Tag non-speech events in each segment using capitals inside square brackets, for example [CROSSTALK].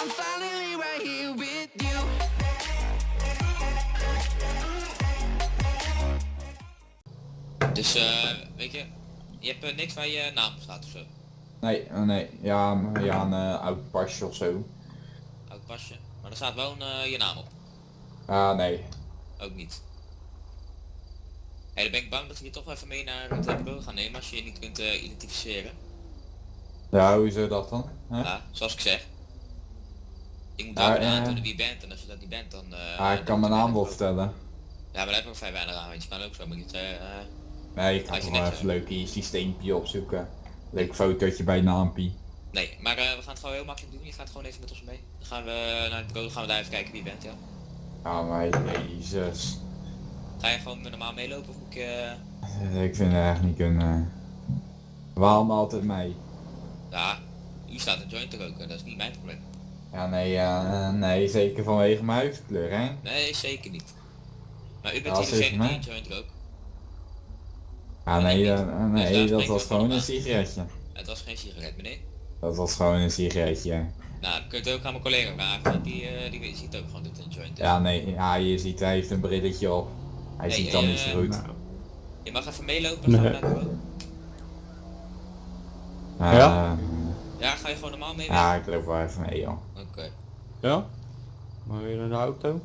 I'm finally right here with you. Dus eh, weet je, je hebt eh, niks waar je naam op staat of zo. Nee, oh nee. Ja, maar ja, een eh, oud pasje of zo. Oud pasje. Maar er staat wel een, eh, je naam op. Ah, nee. Ook niet. Hé, dan ben ik bang dat we je toch wel even mee naar het bureau gaan nemen als je je niet kunt eh, identificeren. Ja, hoe is dat dan? Hè? Ja, zoals ik zeg. Ik moet wel kunnen eh. aantonen wie je bent en als je dat niet bent dan... eh, Ah, ik kan mijn naam wel vertellen. Ja, maar daar heb ik ook vrij weinig aan, want je kan ook zo maar niet... eh, Nee, ik ga je niks even leuk in je systeempje opzoeken. Leuk fotootje bij naampie. nee, maar eh, we gaan het gewoon heel makkelijk doen. Je gaat gewoon even met ons mee. Dan gaan we naar het bureau, dan gaan we daar even kijken wie je bent, ja. Ja, maar jezus. Ga je gewoon normaal meelopen of moet ik... Ik vind het echt niet kunnen. Waarom altijd mij? Ja, u staat een joint te roken, dat is niet mijn probleem. Ja, nee, eh, nee, zeker vanwege mijn huidskleur, hè? Nee, zeker niet. Maar u bent Ja, hier degene die joint rookt. Ah, nee, eh, Dus nee, daar dat was gewoon een sigaretje. Het was geen sigaret, meneer. Dat was gewoon een sigaretje. Nou, dan kunt u ook aan mijn collega vragen, want die, eh, die ziet ook gewoon dat het een joint is. Ja, nee, ja, je ziet, hij heeft een brilletje op. Hij Nee, ziet dan niet zo goed. Nou, Je mag even meelopen, gaan we naar bureau. Eh, Ja? Ja, ga je gewoon normaal mee? ja, ik loop wel even mee, joh. Oké. Ja? Maar weer de auto?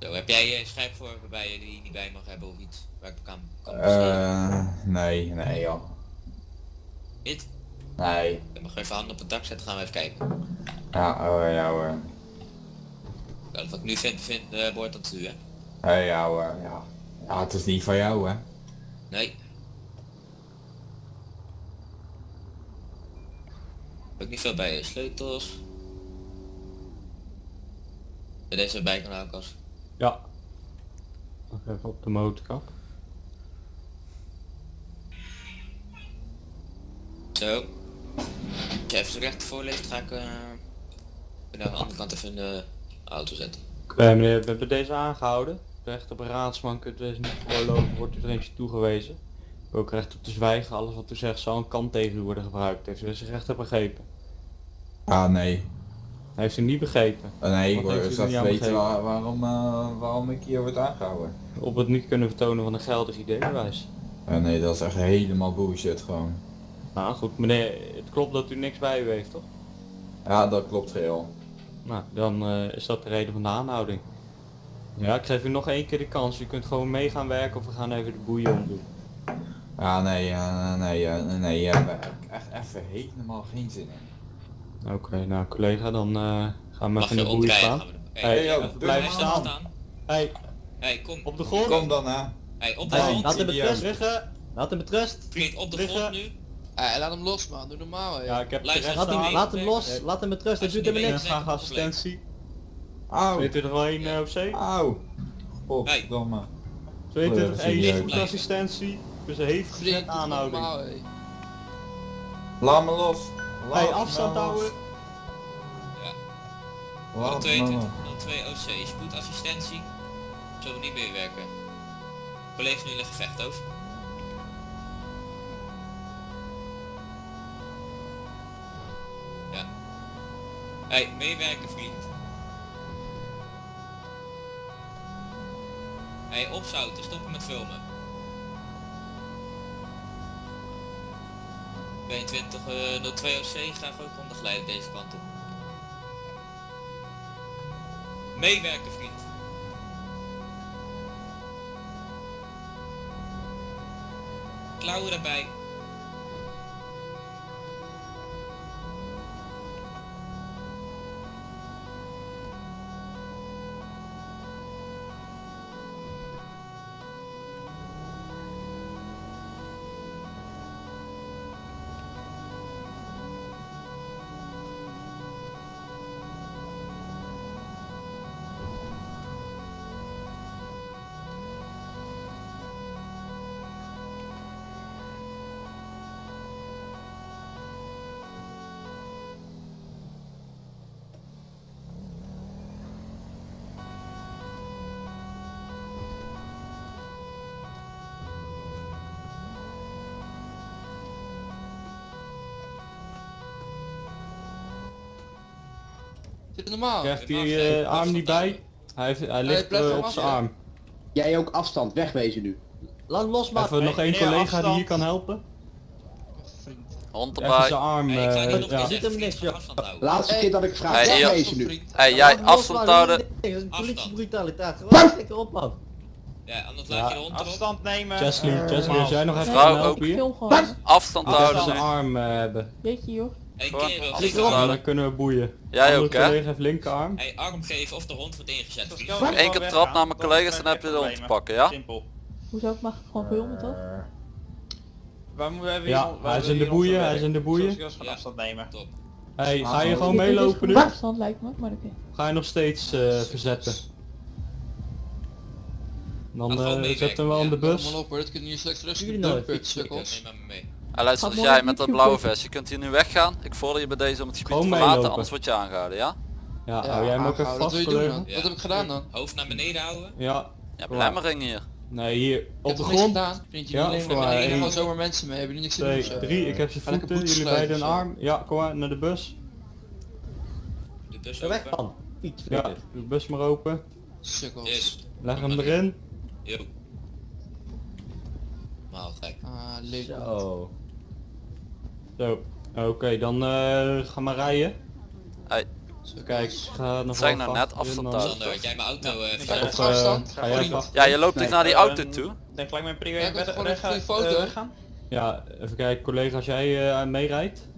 Zo, heb jij een schrijfvorm bij je die niet bij mag hebben of iets? Waar ik kan, kan? Eh, nee, nee, joh. Niet? Nee. Dan mag even handen op het dak zetten, gaan we even kijken. Ja, oh, ja hoor. Ja, wat ik nu vind, vind eh, behoort dat u, hè? Hey, ja hoor, ja. Ja, het is niet van jou, hè. Nee. Ook niet veel bij je sleutels. En deze bij kan ook als. Ja. Nog even op de motorkap. Zo. Als je even recht voorleest, ga ik eh, aan de andere kant even de auto zetten. Oké meneer, we hebben deze aangehouden. Recht op een raadsman kunt deze niet voorlopen, wordt u er eentje toegewezen. Ook recht op te zwijgen, alles wat u zegt zal een kant tegen u worden gebruikt. Heeft u zich recht op begrepen? Ah, nee. Heeft u niet begrepen? Eh, Nee, ik wil aan weten waar- waarom, eh, waarom ik hier word aangehouden. Op het niet kunnen vertonen van een geldig ID-bewijs. Eh, nee, dat is echt helemaal bullshit gewoon. Nou goed, meneer, het klopt dat u niks bij u heeft toch? Ja, dat klopt geheel. Nou, dan eh, is dat de reden van de aanhouding. Ja, ik geef u nog één keer de kans. U kunt gewoon mee gaan werken of we gaan even de boeien omdoen. Ja, nee, eh, nee, eh, nee, eh, daar heb ik echt even helemaal geen zin in. Oké, nou collega, dan eh, gaan we even in de boeien omdraaien? staan. Gaan we de- Hey, Hey, joh, hey, blijf staan. staan. Hey, Hey, kom. op de grond. Kom dan, hè. Hey, op de Hey, grond. laat hem met idioot. rust liggen. Laat hem met rust. Vriend, op de grond nu. Eh, laat hem los man, doe normaal hè. Ja, ik heb Luister, laat hem- laat hem los, laat hem met rust. dat doet hem niks. Graag assistentie. Auw. 2201 uh, OC. Auw. Godverdomme. 2201 serieus. spoedassistentie. Dus hevig Vriend, gezet aanhouding. normaal hè. Laat me los. Laat Hey, afstand houden. Me los. 2202 OC, spoedassistentie. Zullen we niet meer werken? Collega's nu in een gevecht over. Ja. Hey, meewerken vriend. Hey, opzouten, stoppen met filmen. 2202 OC, graag ook ondergeleid deze kant op. Meewerken, vriend. Klauwen erbij. Dit is normaal. Krijgt hij eh, arm niet afstand bij? houden. Hij, heeft, hij ligt hem op zijn arm. Jij ook afstand, wegwezen nu. Laat hem los, maat. Even nog één collega die afstand. hier kan helpen. Vriend. Hond Even erbij. zijn arm. Hey, ik ga niet nog ja. Zit hem even niks, joh. afstand houden. Laatste Hey. keer dat ik vraag, Hey, wegwezen nu. Hey, jij afstand houden. Dat is een Afstand. politiebrutaliteit. Gewoon lekker op, man. Ja, anders laat je de hond erop. Afstand nemen. Chesley, Chesley, als jij nog even helpen ook. hier. Film gewoon. Afstand Even houden. zijn arm hebben. Weet je joh. Hey, kerel. Ja, dan kunnen we boeien. Jij Andere ook, hè? collega heeft linkerarm. Hey, arm geven of de hond wordt ingezet. Eén keer weggaan, trap naar mijn collega's, dan heb je de hond te pakken, ja? Simpel. Hoezo ik mag gewoon filmen toch? Waar moeten we Ja, hier- hij is in de boeien, hij is in de boeien. Van Ja. afstand nemen. Top. Hey, ga je gewoon meelopen nu? afstand lijkt me, maar oké. Ga je nog steeds eh, verzetten? Dan eh, meewerken, zet hem wel in de ja. bus. Jullie doen, nooit fietsen. Neem maar mee. En luister, jij met dat blauwe vest, je kunt hier nu weggaan. Ik vorder je bij deze om het gebied te verlaten, anders word je aangehouden, ja? Ja, hou jij hem ook even. Wat vast, je doen dan? Ja. Wat heb ik gedaan dan? Hoofd naar beneden houden. Ja, Je hebt belemmering hier. nee, hier op de grond. gedaan? Vind je Ja, niet alleen maar zomaar mensen mee, hebben die niks te doen of Twee, zo? drie, ik heb lekker voeten, jullie beiden een arm. Ja, kom maar, naar de bus. De bus weg, open. man. Fiets, Ja, de bus maar open. Sukkels. Yes. Leg hem erin. Yo. Maal gek. Ah, leuk. Zo. Zo, oké, dan eh ga maar rijden. Hey, Kijk, ik ga nog Zeg nou net afstand houden. had jij mijn auto eh Ja, even op Of, eh, afstand. ga jij vast? Ja, je loopt dus naar die auto Ehm, toe. Denk gelijk mijn prio Ja, ik 1 heb verder gewoon een goede foto. weggaan. Ja, even kijken, collega, als jij eh meerijdt.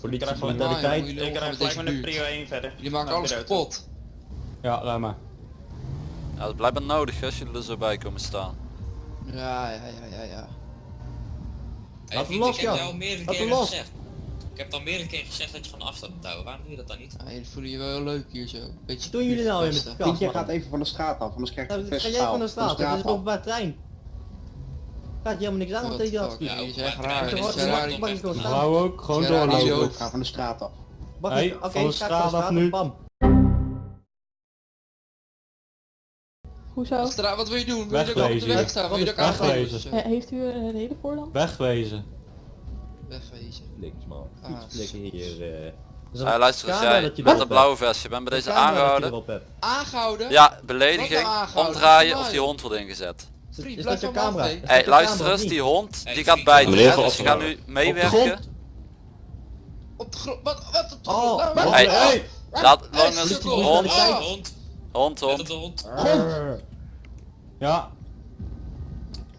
Politie gewoon- brutaliteit. Jullie Ik krijg met gelijk met een prio 1 verder. Jullie maken alles kapot. Ja, rij maar. Ja, dat is blijkbaar nodig als jullie er zo bij komen staan. Ja, ja, ja, ja, ja. Hey, Laat hem vriend, los, ik heb al meerdere keren los. gezegd. Ik heb al meerdere keren gezegd dat je van afstand moet houden. Waarom doe je dat dan niet? Ja, jullie voelen je wel heel leuk hier zo. Beetje Wat doen jullie nou weer met de jij gaat even van de straat af, anders krijg je Nou, een Ga jij van de straat, dat is openbaar trein. Gaat je helemaal niks aan, the hij dat. Ja, raar. is wel raar. dom. Mag ik gewoon Ja. staan? Vrouw ook, gewoon doorlopen. ga van de straat af. Mag ik- Oké, van de straat af nu. Bam. Hoezo? Straat, wat wil je doen? Wil je ik op de Wegwezen. weg staan? Wil je Wegwezen. zo? Eh, heeft u een hele voorland? Wegwezen. Wegwezen. Flikkers, man. Ah, hier. eh. Er luister eens, jij dat je met dat hebt. blauwe vest, je bent bij deze aangehouden. Aangehouden? Ja, belediging, aangehouden? omdraaien of die hond wordt ingezet. Is- Vriend, Is blijf dat je camera? Hey, je luister eens, die hond, die gaat bijten. Dus je gaat nu meewerken. Op de grond. Wat? Wat? Op de grond? Hey! laat hond, Oh. Hond. hond, op hond. De.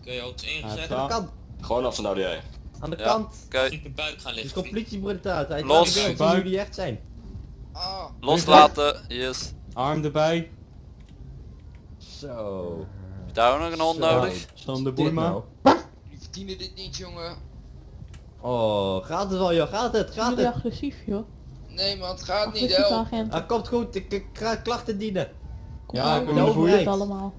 Ja, hond hij ingezet? Aan de kant. Gewoon afstand houden jij. Aan de Ja. kant. Oké, Niet op buik gaan Het is liggen. gewoon vriend. politiebrutaliteit. Los. Zien wie die echt zijn. Ah. loslaten, yes. Arm erbij. Zo. Heb je daar ook nog een hond Zo. nodig? Staan de maar. nou. Jullie verdienen dit niet, jongen. Oh, gaat het wel joh, gaat het, gaat Jullie het. agressief joh. Nee, man, het gaat niet, agenten. Ah, komt goed, ik, ik ga klachten dienen. Ja, Nou, de de boeien. overheid. allemaal.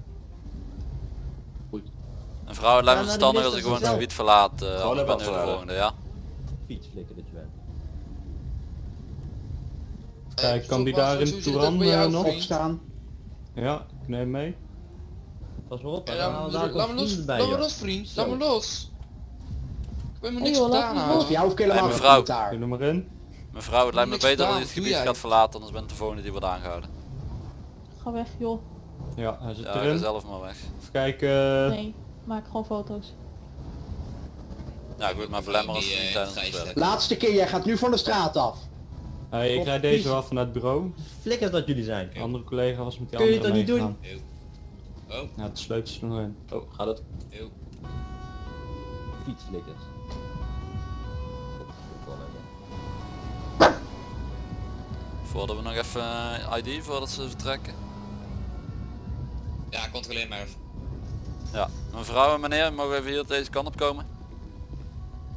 Een vrouw, het lijkt me nou, verstandig als wisten ik gewoon het gebied verlaat. eh, anders even ben ik de volgende, ja? Fietsflikker dat je bent. Kijk, kan die daar in Touran eh, nog? Opstaan. Ja, ik neem mee. Pas maar op, laat me- los, laat me los, vriend. Laat me los. Ik heb me Hey, niks gedaan. Voor jou hoef ik helemaal mevrouw. maar in. Mevrouw, het lijkt me beter dat je het gebied jij. gaat verlaten, anders bent de volgende die wordt aangehouden. Ga weg joh. Ja, hij zit Ja, ga erin. zelf maar weg. Even kijken. Nee, maak gewoon foto's. Ja, ik wil maar belemmeren als Die, het niet eh, tijdens gijzelen. werk. Laatste keer, jij gaat nu van de straat af. Hey, ik rijd deze wel vanuit het bureau. Flikkers dat jullie zijn. De andere collega was met die Kun je andere het dan niet meegegaan. Eeuw. Oh, Ja, de sleutels er nog in. Oh, gaat het? eeuw. Fietsflikkers. Voordat we nog even eh, ID voordat ze vertrekken. Ja, controleer maar even. Mevrouw en meneer, mogen we even hier deze kant op komen?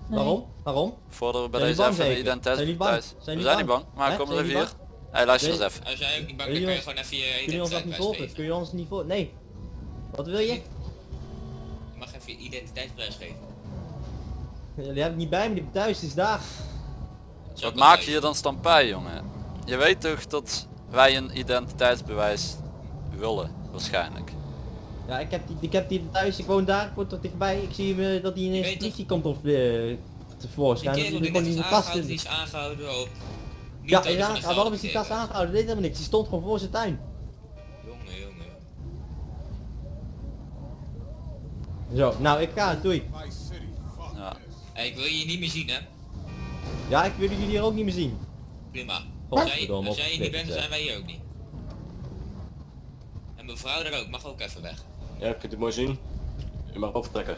Nee. Waarom? Waarom? Voordat we bij Zijn deze jullie even de identiteit... Zijn jullie thuis- Zijn We jullie zijn niet bang? maar Hè? kom er even jullie hier. Hey, luister eens even. Als jij ook niet bang Kun bent, je kun je ons- gewoon even je Kun je ons dat niet volgen? Kun je ons niet voor... Nee. Wat wil je? Je mag even je identiteitsbewijs geven. Die heb ik niet bij me, die thuis, is daar. Wat maak je hier dan stampij, jongen? Je weet toch dat wij een identiteitsbewijs willen, waarschijnlijk. Ja, ik heb die, ik heb die thuis, ik woon daar, ik word tot dichtbij. Ik zie hem, eh, dat hij ineens weet de politie komt of Die tevoorschijn. Dat kerel die net in is de kast aangehouden, die is aangehouden op Ja, waarom is die gast geven. aangehouden? Dat deed helemaal niks. Die stond gewoon voor zijn tuin. Jongen, jongen. Zo, nou ik ga, doei. Ja. Hey, ik wil je niet meer zien, hè? Ja, ik wil jullie hier ook niet meer zien. Prima. Als jij, als jij hier niet bent, zijn wij hier ook niet. En mevrouw daar ook, mag ook even weg. Ja, kunt u mooi zien. U mag optrekken.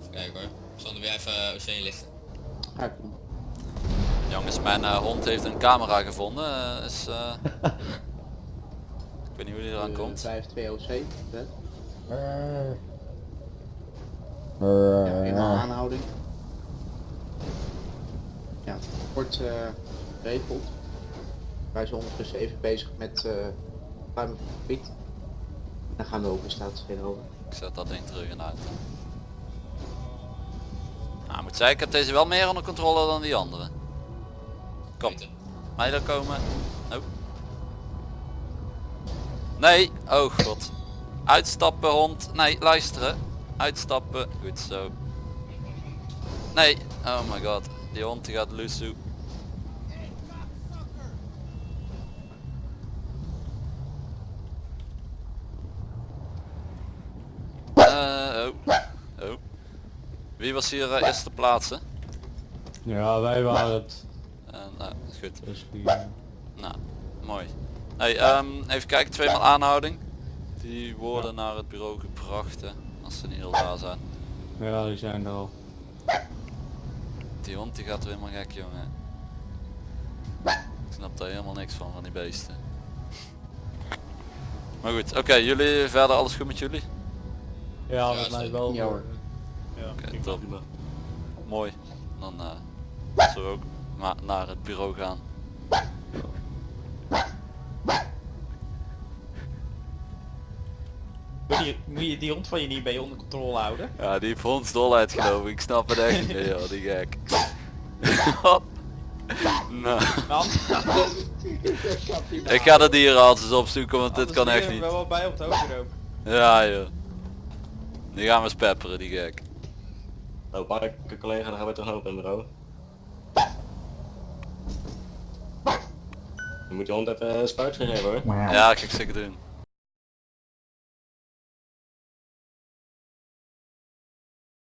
Even kijken hoor. Sander, weer even Oceaan lichten. Ga ik doen. Jongens, mijn eh, hond heeft een camera gevonden. eh, is, eh, [LAUGHS] ik weet niet hoe die eraan Eh, komt. 5-2 OC. hè? Eh, Ja, eenmaal aanhouding. Ja, het wordt eh. Wij zijn ondertussen even bezig met gebied. Dan gaan we over de status over. Ik zet dat ding terug in auto. Nou, moet zeggen, ik heb deze wel meer onder controle dan die andere. Kom, Beter. mij daar komen. Oh. Nee, oh god. Uitstappen hond. Nee, luisteren. Uitstappen. Goed zo. Nee, oh my god. Die hond die gaat loesoe. Eh, oh. Oh. Wie was hier eh, eerste plaatsen? Ja, wij waren het. Eh, nou, goed. Dus die, Nou, mooi. Hey, ehm, even kijken, tweemaal aanhouding. Die worden naar het bureau gebracht, hè, als ze niet al daar zijn. ja, die zijn er al. Die hond die gaat weer helemaal gek, jongen. Ik snap daar helemaal niks van, van die beesten. Maar goed, oké, jullie verder alles goed met jullie? Ja, Ja, met mij wel. Ja, hoor. Ja, Oké, top. Mooi. Dan eh zullen we ook naar het bureau gaan. Moet je, die hond van je niet bij je onder controle houden? Ja, die heeft hondsdolheid geloof ik. Ik snap het echt niet joh, die gek. [LAUGHS] Nou, Dan, ik ga de dierenarts eens opzoeken, want dit kan echt niet. wel wel bij op het. Ja joh. Die gaan we eens pepperen, die gek. Nou, pak ik collega, dan gaan we terug naar het bureau. Je moet je hond even een spuit geven hoor. Ja, ga ik zeker doen.